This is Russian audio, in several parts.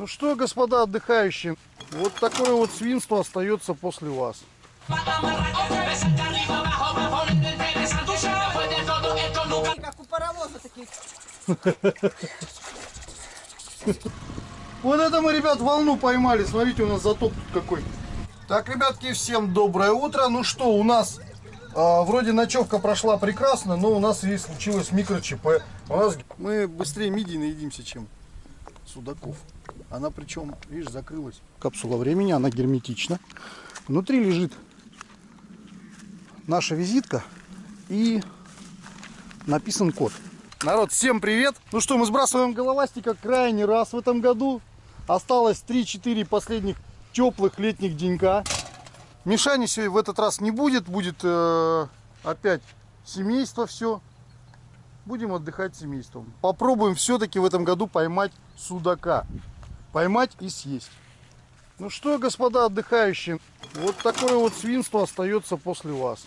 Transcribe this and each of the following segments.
Ну что, господа отдыхающие, вот такое вот свинство остается после вас. Как у паровоза таких. Вот это мы, ребят, волну поймали. Смотрите, у нас затоп тут какой. Так, ребятки, всем доброе утро. Ну что, у нас а, вроде ночевка прошла прекрасно, но у нас здесь случилось микро-ЧП. Нас мы быстрее мидий наедимся, чем судаков. Она причем, видишь, закрылась. Капсула времени, она герметична. Внутри лежит наша визитка и написан код. Народ, всем привет! Ну что, мы сбрасываем головастика крайний раз в этом году. Осталось 3-4 последних теплых летних денька. Мишани сегодня в этот раз не будет, будет э, опять семейство все. Будем отдыхать семейством. Попробуем все-таки в этом году поймать судака. Поймать и съесть. Ну что, господа отдыхающие, вот такое вот свинство остается после вас.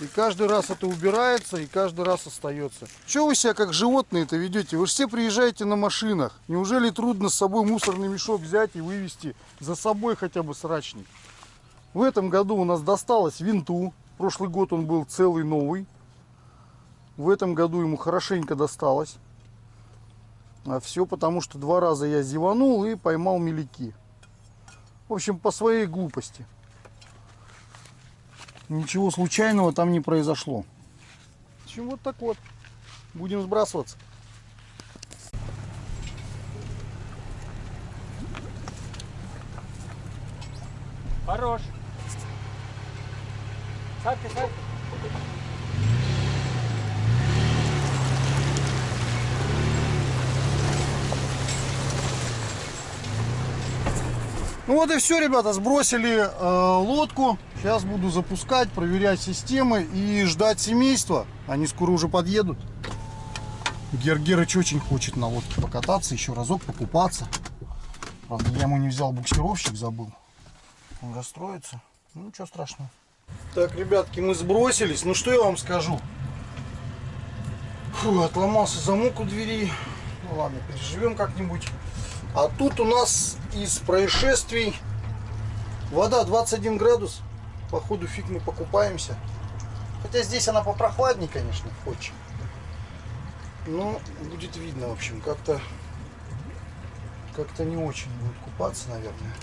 И каждый раз это убирается, и каждый раз остается. Чего вы себя как животные-то ведете? Вы же все приезжаете на машинах. Неужели трудно с собой мусорный мешок взять и вывести за собой хотя бы срачник? В этом году у нас досталось винту. Прошлый год он был целый новый. В этом году ему хорошенько досталось. А все потому, что два раза я зеванул и поймал мелики. В общем, по своей глупости. Ничего случайного там не произошло. В общем, вот так вот. Будем сбрасываться. Хорош. Садки, садки. Ну вот и все, ребята, сбросили э, лодку. Сейчас буду запускать, проверять системы и ждать семейства. Они скоро уже подъедут. Гергерыч очень хочет на лодке покататься, еще разок покупаться. Правда, я ему не взял буксировщик, забыл. Он расстроится. Ну, ничего страшного. Так, ребятки, мы сбросились. Ну, что я вам скажу? Фу, отломался замок у двери. Ну, ладно, переживем как-нибудь. А тут у нас из происшествий вода 21 градус. Походу фиг мы покупаемся. Хотя здесь она попрохладнее, конечно, очень. Но будет видно, в общем, как-то как-то не очень будет купаться, наверное.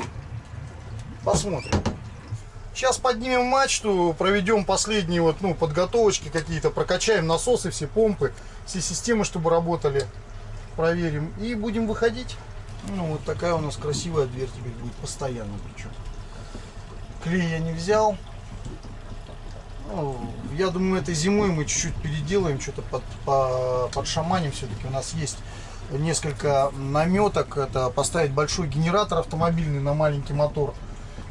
Посмотрим. Сейчас поднимем мачту, проведем последние вот, ну, подготовочки какие-то, прокачаем насосы, все помпы, все системы, чтобы работали, проверим. И будем выходить. Ну, вот такая у нас красивая дверь теперь будет постоянно причем. Клей я не взял. Ну, я думаю, этой зимой мы чуть-чуть переделаем, что-то под, по, под шаманем все-таки. У нас есть несколько наметок. Это поставить большой генератор автомобильный на маленький мотор.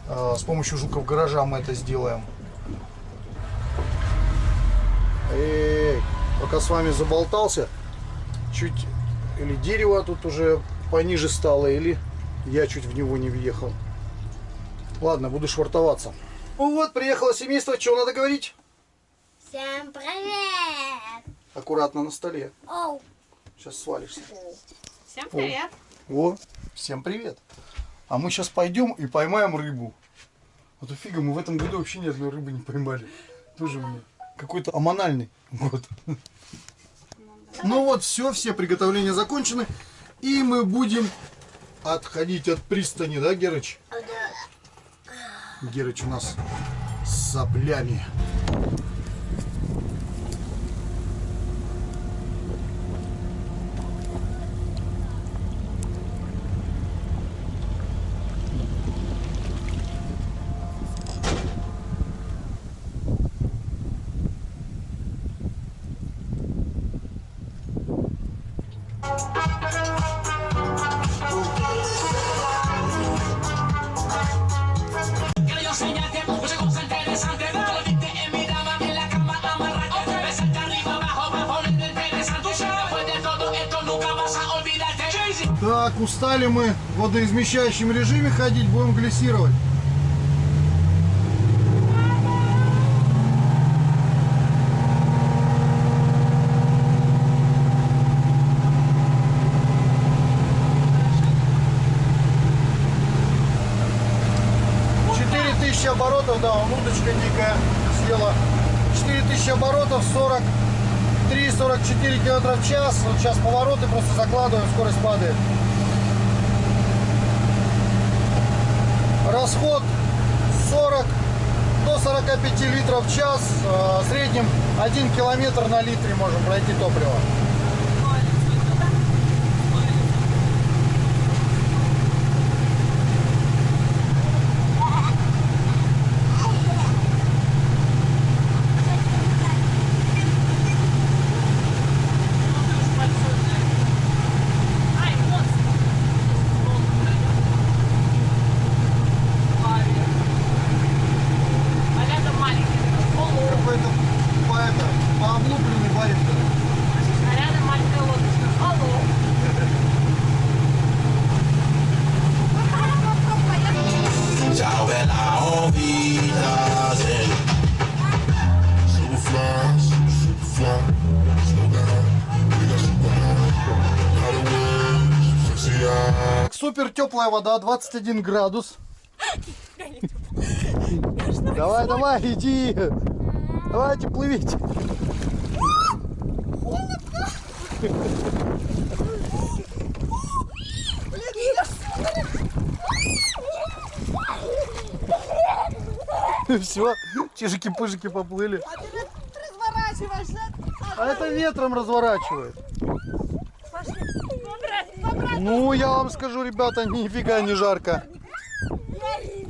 Э, с помощью жуков гаража мы это сделаем. Эй, пока с вами заболтался, чуть или дерево тут уже пониже стало, или я чуть в него не въехал. Ладно, буду швартоваться. Ну вот, приехало семейство, чего надо говорить? Всем привет! Аккуратно на столе. Оу! Сейчас свалишься. Всем привет. О, всем привет. А мы сейчас пойдем и поймаем рыбу. Вот фига, мы в этом году вообще ни одной рыбы не поймали. Тоже мне какой-то амональный год. Ну вот, все, все приготовления закончены. И мы будем отходить от пристани, да, Герыч? Герыч у нас с соплями. так устали мы в водоизмещающем режиме ходить, будем глиссировать. оборотов, да, он удочка дикая съела 4000 оборотов, 43-44 километра в час. Вот сейчас повороты просто закладываем, скорость падает. Расход 40 до 45 литров в час. Э, В среднем 1 километр на литре можем пройти топливо. Теплая вода, 21 градус. Давай, давай, иди. Давайте, плывите. Все, чижики-пыжики поплыли. А ты разворачиваешься. А это ветром разворачивает. Ну, я вам скажу, ребята, нифига не жарко.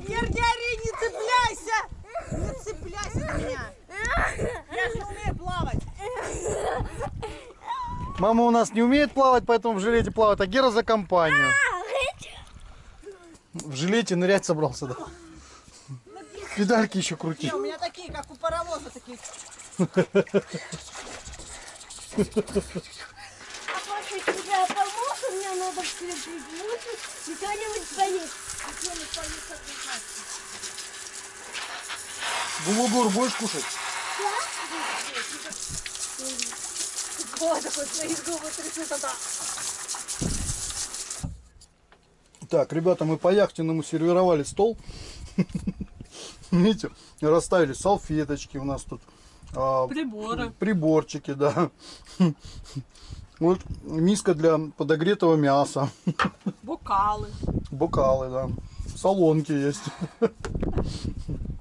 Ярдяри, не цепляйся! Не цепляйся на меня! Я же умею плавать! Мама у нас не умеет плавать, поэтому в жилете плавает, а Гера за компанию. В жилете нырять собрался, да? Педальки еще крути. Не, у меня такие, как у паровоза, такие. А папа тебя помог, кто-нибудь Булгур будешь кушать? Ой, такой свои губы трясет, а да. Так, ребята, мы по яхтенному сервировали стол. Видите, расставили салфеточки у нас тут. а, Приборы. Приборчики, да. Вот миска для подогретого мяса. Бокалы. Бокалы, да. Солонки есть.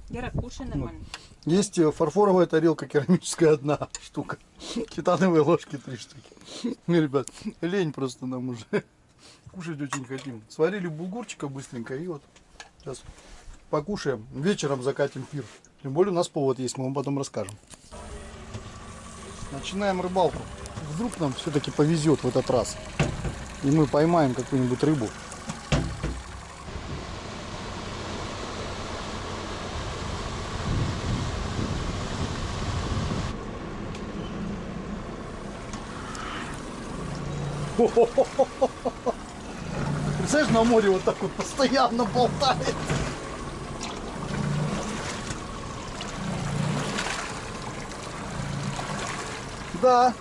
Гера, кушай нормально. Есть фарфоровая тарелка керамическая одна штука. Титановые ложки три штуки. Ну, ребят, лень просто нам уже. Кушать очень хотим. Сварили булгурчика быстренько и вот сейчас покушаем. Вечером закатим пир. Тем более у нас повод есть, мы вам потом расскажем. Начинаем рыбалку. Вдруг нам все-таки повезет в этот раз. И мы поймаем какую-нибудь рыбу. Представляешь, на море вот так вот постоянно болтает. Да,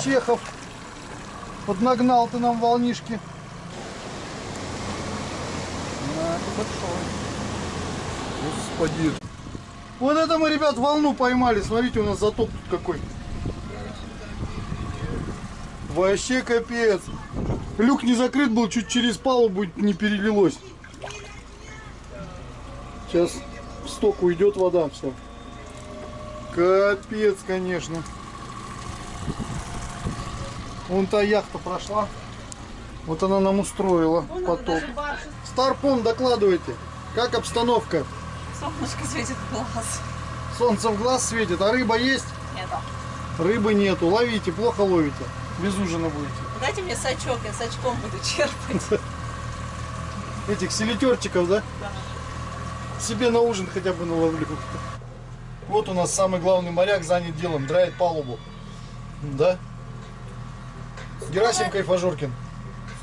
Чехов. Поднагнал ты нам волнишки. На, ты большой. Господи. Вот это мы, ребят, волну поймали. Смотрите, у нас затоп тут какой. Вообще капец. Люк не закрыт был, чуть через палубу не перелилось. Сейчас в сток уйдет вода, все. Капец, конечно. Вон та яхта прошла. Вот она нам устроила потоп. Старпом, докладывайте. Как обстановка? Солнышко светит в глаз. Солнце в глаз светит, а рыба есть? Нету. Рыбы нету. Ловите, плохо ловите. Без ужина будете. Дайте мне сачок, я сачком буду черпать. Этих селитерчиков, да? Себе на ужин хотя бы наловлю. Вот у нас самый главный моряк занят делом, драит палубу. Да? Герасим Кайфажоркин.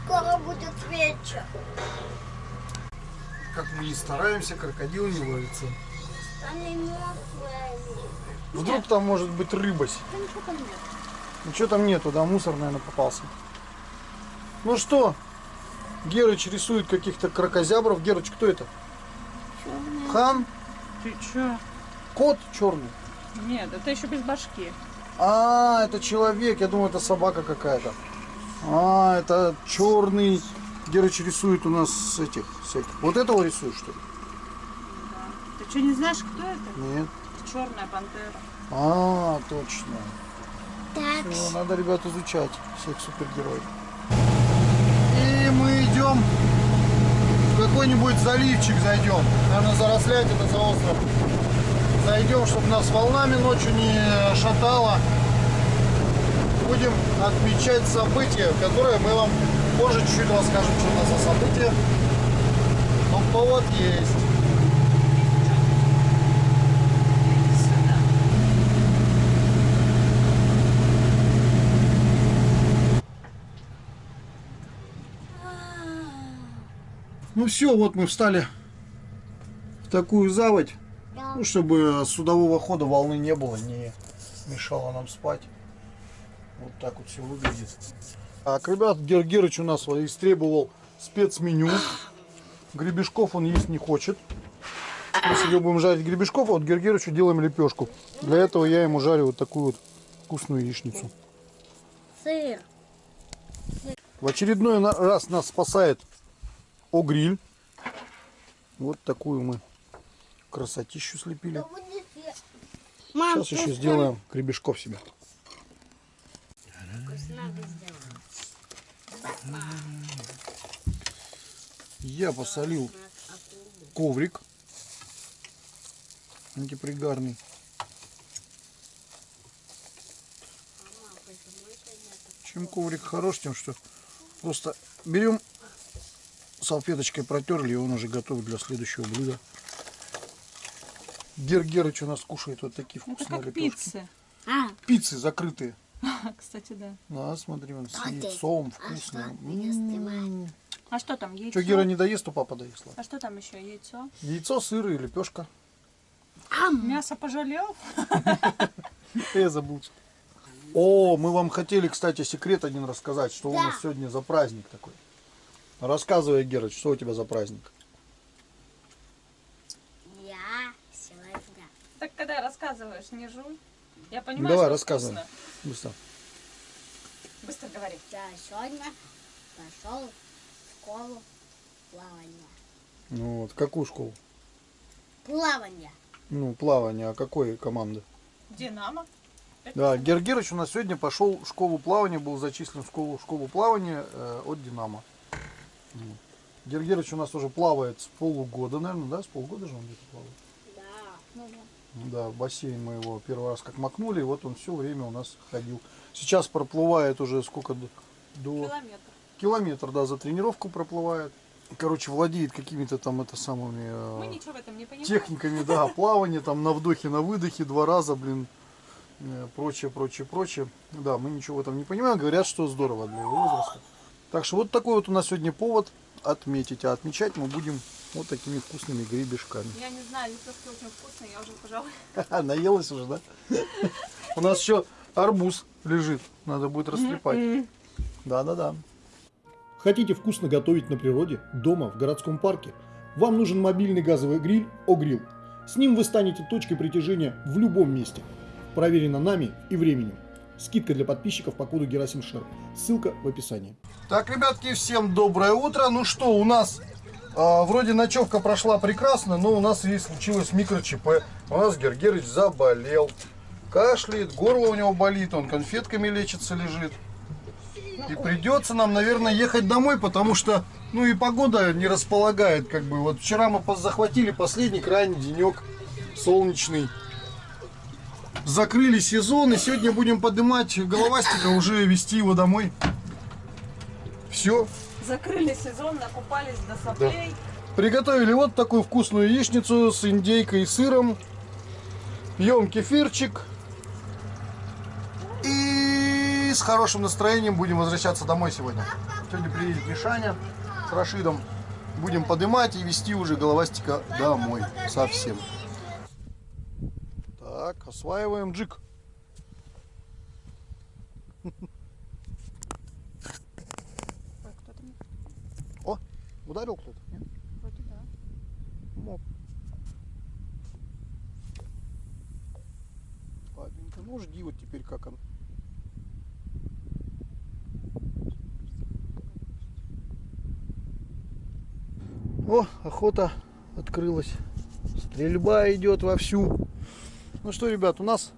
Скоро будет вечер. Как мы не стараемся, крокодил не ловится. Они мертвые. Вдруг там может быть рыбась. Да ничего там нет. Ничего там нету, да, мусор, наверное, попался. Ну что, Герыч рисует каких-то крокозябров. Герыч, кто это? Хан? Ты чё? Кот черный. Нет, это еще без башки. А, это человек. Я думаю, это собака какая-то. А, это черный. Герыч рисует у нас с этих всяких. Вот этого рисует, что ли? Ты что, не знаешь, кто это? Нет. Черная пантера. А, точно. Так, Всё, надо, ребят, изучать всех супергероев. И мы идем в какой-нибудь заливчик зайдем. Наверное, зарослять это за остров. Зайдем, чтобы нас волнами ночью не шатало. Будем отмечать события, которые мы вам позже чуть-чуть расскажем, что у нас за события. Но повод есть. Ну все, вот мы встали в такую заводь, ну, чтобы судового хода волны не было, не мешало нам спать. Вот так вот все выглядит. Так, ребят, Гергерыч у нас истребовал спецменю. Гребешков он есть не хочет. Сегодня будем жарить гребешков, а вот Гергерычу делаем лепешку. Для этого я ему жарю вот такую вот вкусную яичницу. Сыр. В очередной раз нас спасает О-гриль. Вот такую мы красотищу слепили. Сейчас еще сделаем гребешков себе. Я посолил коврик антипригарный. Чем коврик хорош, тем что просто берем салфеточкой протерли, и он уже готов для следующего блюда. Гергерыч у нас кушает вот такие Это вкусные как лепешки. пиццы. А, Пиццы закрытые. Кстати, да. Да, смотри, он с А яйцом А А что там, яйцо? Что Гера не доест, то папа доест. ладно. А что там еще, яйцо? Яйцо, сыр и лепешка. Мясо пожалел? Я забыл. О, мы вам хотели, кстати, секрет один рассказать, что у нас сегодня за праздник такой. Рассказывай, Герыч, что у тебя за праздник? Я сегодня Так когда рассказываешь, не жуй. Я понимаю, Давай, что рассказывай. вкусно. Быстро. Быстро говори. я сегодня пошел школу плавания. Ну вот, какую школу? Плавание. Ну, плавание, а какой команды? Динамо. Да, Гергерыч у нас сегодня пошел в школу плавания, был зачислен в школу, в школу плавания э, от Динамо. Вот. Гергерыч у нас уже плавает с полугода, наверное, да? С полгода же он где-то плавает. Да. Да, в бассейн мы его первый раз как макнули, и вот он все время у нас ходил. Сейчас проплывает уже сколько до, до Километр. Километр, да, за тренировку проплывает. Короче, владеет какими-то там это самыми э, Мы ничего в этом не понимаем. техниками, да, плавание там на вдохе, на выдохе два раза, блин, э, прочее, прочее, прочее. Да, мы ничего в этом не понимаем, говорят, что здорово для его возраста. Так что вот такой вот у нас сегодня повод отметить, а отмечать мы будем вот такими вкусными гребешками. Я не знаю, лепешки очень вкусные, я уже, пожалуй. Наелась уже, да? У нас еще арбуз лежит, надо будет растрепать. Да-да-да. Хотите вкусно готовить на природе, дома, в городском парке? Вам нужен мобильный газовый гриль «О-Грилл». С ним вы станете точкой притяжения в любом месте. Проверено нами и временем. Скидка для подписчиков по коду Герасим Шер. Ссылка в описании. Так, ребятки, всем доброе утро. Ну что, у нас а, вроде ночевка прошла прекрасно, но у нас и случилось микро-ЧП. У нас Гергерыч заболел. Кашляет, горло у него болит, он конфетками лечится, лежит. И придется нам, наверное, ехать домой, потому что, ну и погода не располагает, как бы. Вот вчера мы захватили последний крайний денек солнечный. Закрыли сезон, и сегодня будем поднимать головастика, уже вести его домой. Все. Закрыли сезон, накупались до соплей. Приготовили вот такую вкусную яичницу с индейкой и сыром. Пьем кефирчик. С хорошим настроением будем возвращаться домой сегодня. Сегодня приедет Мишаня с Рашидом. Будем поднимать и вести уже головастика домой совсем. Так, осваиваем джик. О, ударил кто-то? Ну жди вот теперь как он. О, охота открылась. Стрельба идет вовсю. Ну что, ребят, у нас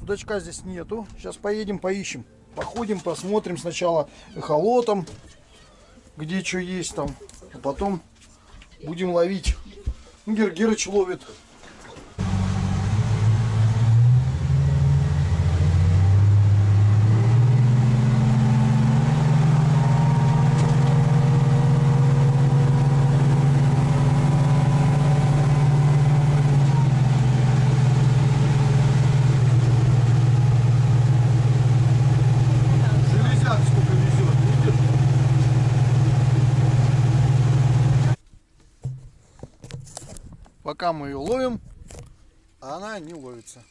судачка здесь нету. Сейчас поедем поищем. Походим, посмотрим сначала эхолотом, где что есть там. А потом будем ловить. Ну, Гер Герыч ловит. Железяк сколько везет, видишь? Пока мы ее ловим, а она не ловится.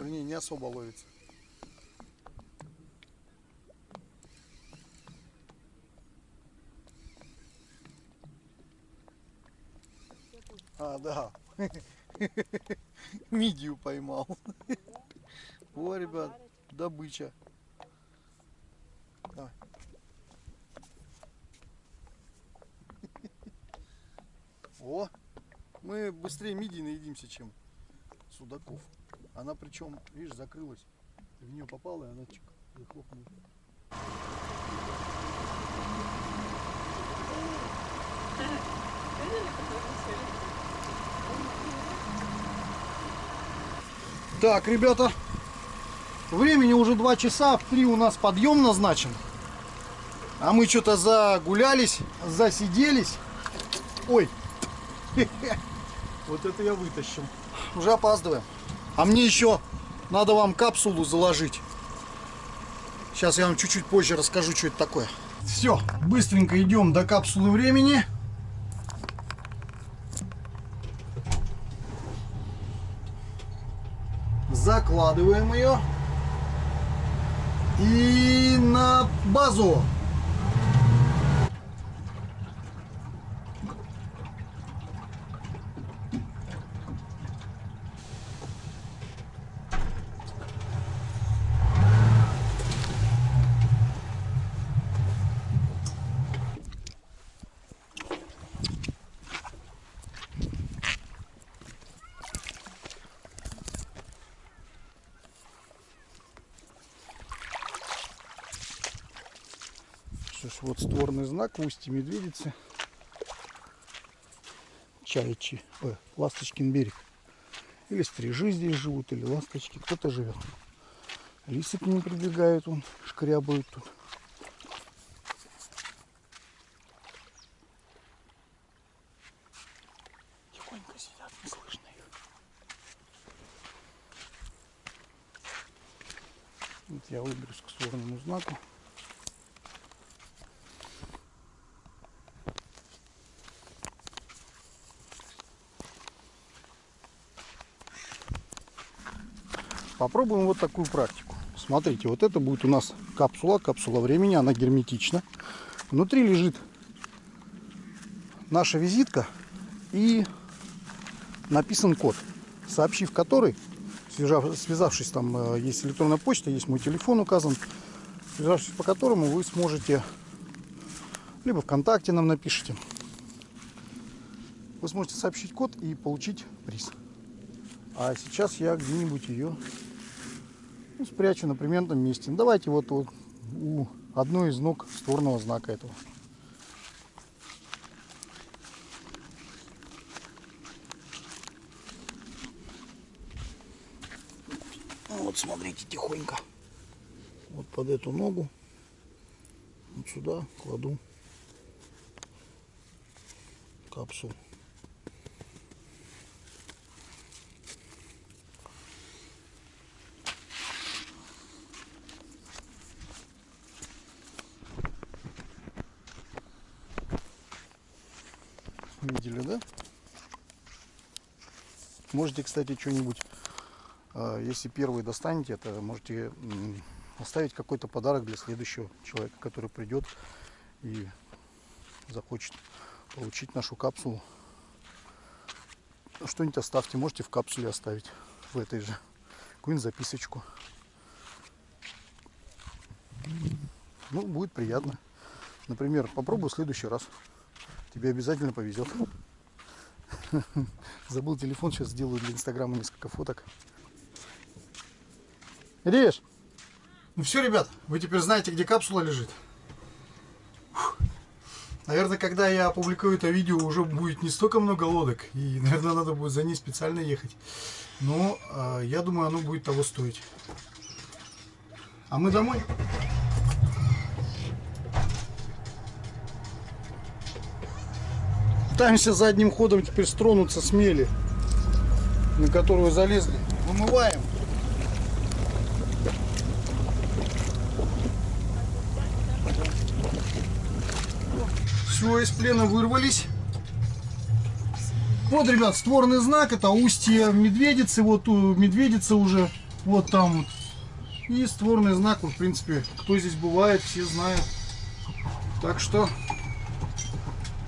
Вернее, не особо ловится. А, да. Мидию поймал. О, ребят, добыча. Давай. О, мы быстрее мидии наедимся, чем судаков. Она причем, видишь, закрылась. В нее попала, и она чик, захлопнула. Так, ребята, времени уже 2 часа, в 3 у нас подъем назначен. А мы что-то загулялись, засиделись. Ой, вот это я вытащил. Уже опаздываем. А мне еще надо вам капсулу заложить. Сейчас я вам чуть-чуть позже расскажу, что это такое. Все, быстренько идем до капсулы времени. Закладываем ее. И на базу. Что ж, вот створный знак в устье медведицы. Чайчи, э, Ласточкин берег. Или стрижи здесь живут, или ласточки. Кто-то живет. Лисы к ним прибегают, вон, шкрябают тут. Тихонько сидят, не слышно их. Вот я выберусь к створному знаку. Попробуем вот такую практику. Смотрите, вот это будет у нас капсула, капсула времени, она герметична. Внутри лежит наша визитка и написан код, сообщив который, связав- связавшись там, э, есть электронная почта, есть мой телефон указан, связавшись по которому вы сможете, либо ВКонтакте нам напишите, вы сможете сообщить код и получить приз. А сейчас я где-нибудь ее ну, спрячу на примерном месте. Ну, давайте вот, вот у одной из ног створного знака этого. Ну, Вот смотрите тихонько. Вот под эту ногу. Вот сюда кладу капсулу. Видели, да? Можете, кстати, что-нибудь, а, если первый достанете, это можете оставить какой-то подарок для следующего человека, который придет и захочет получить нашу капсулу. Что-нибудь оставьте, можете в капсуле оставить в этой же. какую-нибудь записочку. Ну, будет приятно. Например, попробую в следующий раз. Тебе обязательно повезет. Забыл телефон, сейчас сделаю для инстаграма несколько фоток. Режь! Ну все, ребят, вы теперь знаете, где капсула лежит. Наверное, когда я опубликую это видео, уже будет не столько много лодок. И, наверное, надо будет за ней специально ехать. Но э, я думаю, оно будет того стоить. А мы домой. Пытаемся задним ходом теперь стронуться с мели, на которую залезли. Вымываем. Все, из плена вырвались. Вот, ребят, створный знак, это устье медведицы, вот у медведица уже, вот там вот. И створный знак, в принципе, кто здесь бывает, все знают. Так что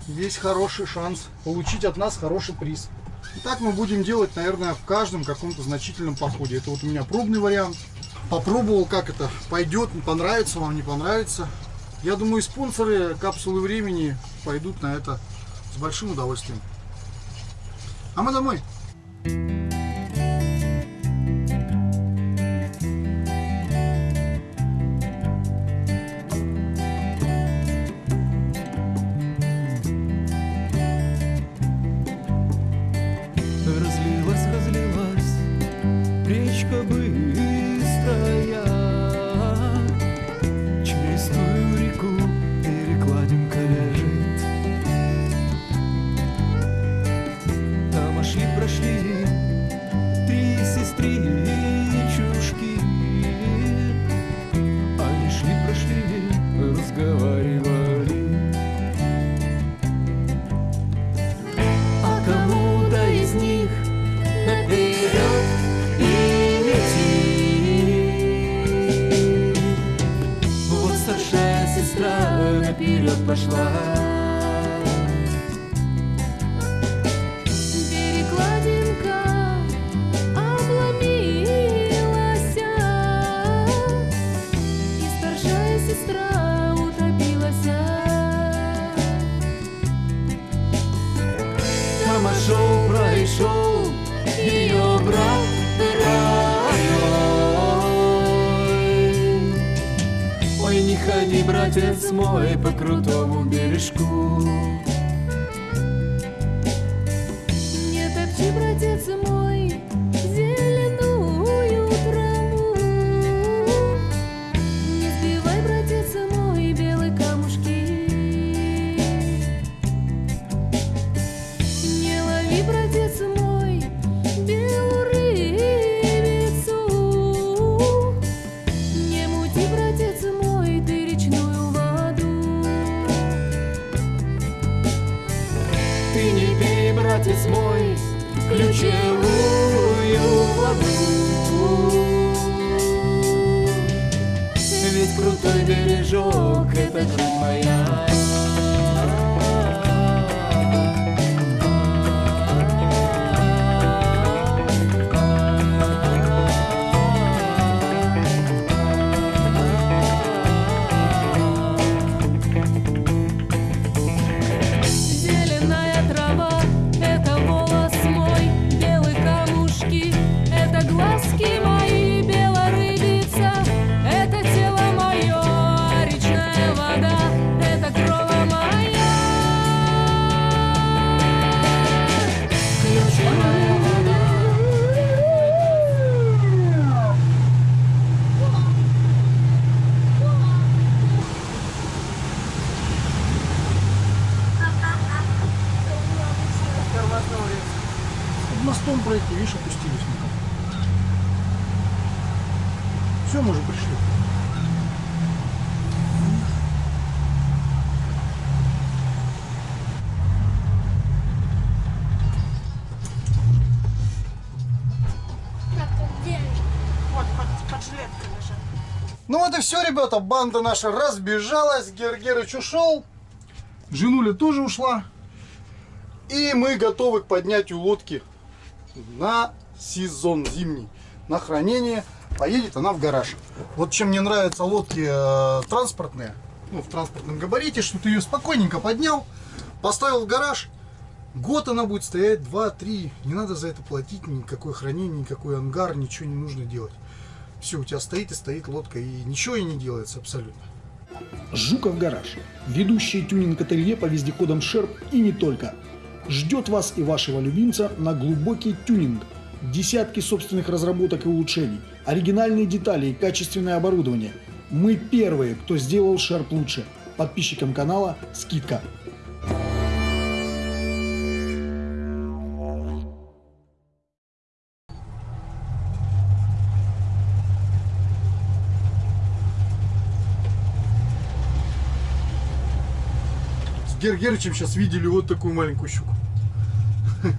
есть хороший шанс получить от нас хороший приз. И так мы будем делать, наверное, в каждом каком-то значительном походе. Это вот у меня пробный вариант. Попробовал, как это пойдет, понравится вам, не понравится. Я думаю, спонсоры капсулы времени пойдут на это с большим удовольствием. А мы домой. Разлилась, братец мой, по крутому бережку. Ну вот и все, ребята, банда наша разбежалась, Гергерыч ушел, Женуля тоже ушла. И мы готовы к поднятию лодки на сезон зимний. на хранение, поедет она в гараж. Вот чем мне нравятся лодки э, транспортные, ну, в транспортном габарите, что ты ее спокойненько поднял, поставил в гараж, год она будет стоять, два-три, не надо за это платить, никакое хранение, никакой ангар, ничего не нужно делать. Все, у тебя стоит и стоит лодка, и ничего и не делается абсолютно. Жуков гараж. Ведущее тюнинг-ателье по вездеходам Шерп и не только. Ждет вас и вашего любимца на глубокий тюнинг. Десятки собственных разработок и улучшений, оригинальные детали и качественное оборудование. Мы первые, кто сделал Шерп лучше. Подписчикам канала скидка. С Гергерычем сейчас видели вот такую маленькую щуку.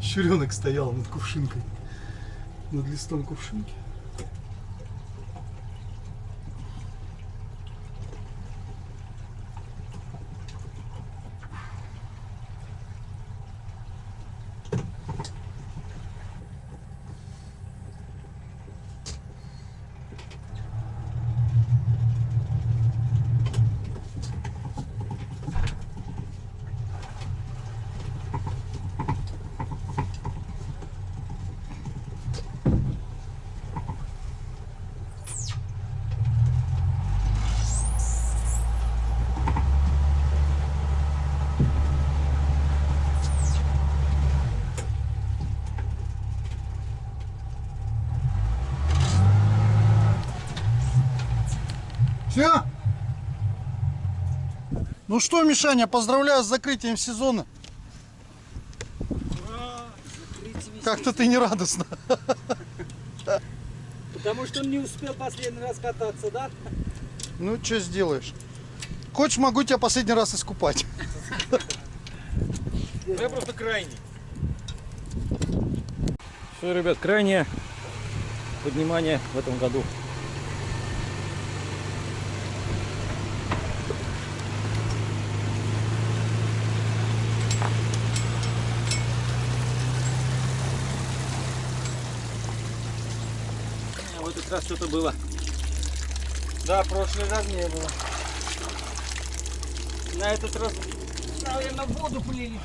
Щуренок стоял над кувшинкой. Над листом кувшинки. Все? Ну что, Мишаня, поздравляю с закрытием сезона. Как-то ты не радостно. Потому что он не успел последний раз кататься, да? Ну, что сделаешь? Хочешь, могу тебя последний раз искупать. Я просто крайний. Все, ребят, крайнее поднимание в этом году. В этот раз что-то было. Да, прошлый раз не было. На этот раз, наверное, воду плели.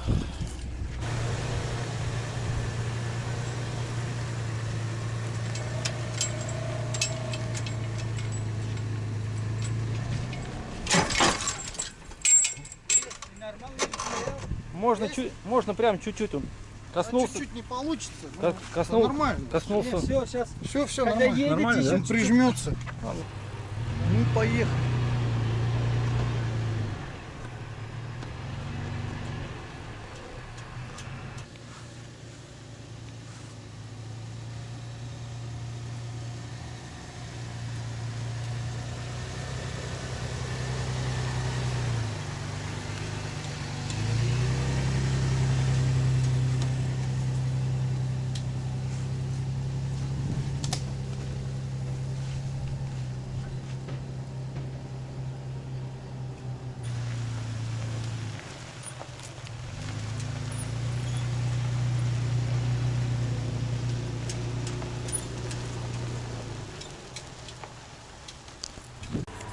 Можно, чуть, можно прям чуть-чуть он коснулся. Чуть-чуть не получится. но коснул- нормально. Коснулся. Все, сейчас. Все, все, Когда нормально. едете, Нормально, да? прижмется. Ну, поехали.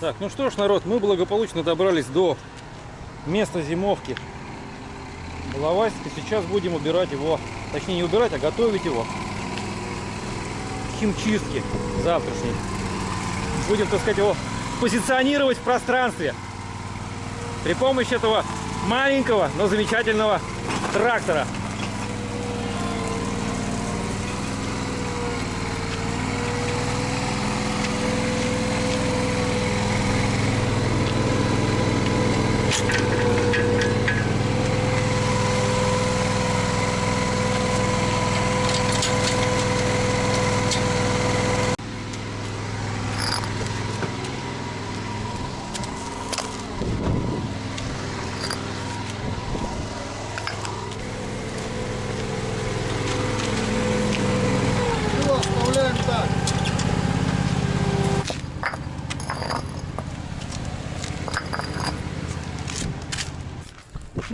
Так, ну что ж, народ, мы благополучно добрались до места зимовки Балавайска. Сейчас будем убирать его, точнее не убирать, а готовить его к химчистке завтрашней. Будем, так сказать, его позиционировать в пространстве при помощи этого маленького, но замечательного трактора.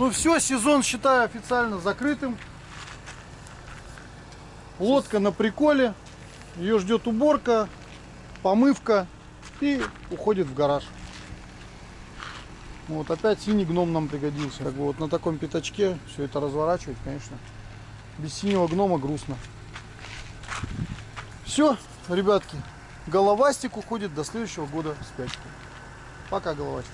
Ну все, сезон считаю официально закрытым. Лодка на приколе. Ее ждет уборка, помывка и уходит в гараж. Вот опять синий гном нам пригодился. Как бы вот на таком пятачке все это разворачивать, конечно. Без синего гнома грустно. Все, ребятки, головастик уходит до следующего года в. Пока, головастик.